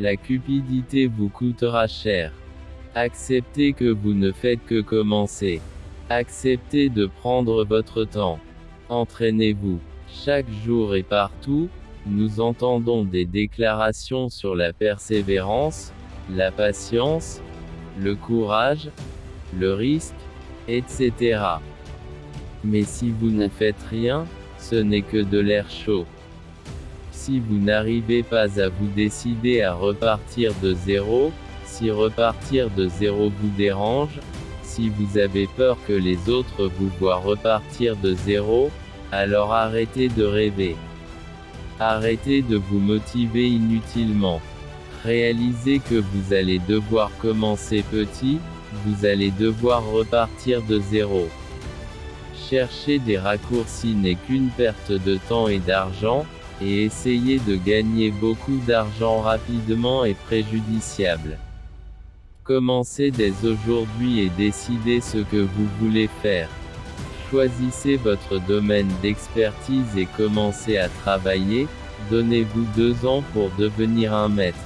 La cupidité vous coûtera cher. Acceptez que vous ne faites que commencer. Acceptez de prendre votre temps. Entraînez-vous. Chaque jour et partout, nous entendons des déclarations sur la persévérance, la patience, le courage, le risque, etc. Mais si vous ne faites rien, ce n'est que de l'air chaud. Si vous n'arrivez pas à vous décider à repartir de zéro, si repartir de zéro vous dérange, si vous avez peur que les autres vous voient repartir de zéro, alors arrêtez de rêver. Arrêtez de vous motiver inutilement. Réalisez que vous allez devoir commencer petit, vous allez devoir repartir de zéro. Chercher des raccourcis n'est qu'une perte de temps et d'argent, et essayer de gagner beaucoup d'argent rapidement est préjudiciable. Commencez dès aujourd'hui et décidez ce que vous voulez faire. Choisissez votre domaine d'expertise et commencez à travailler, donnez-vous deux ans pour devenir un maître.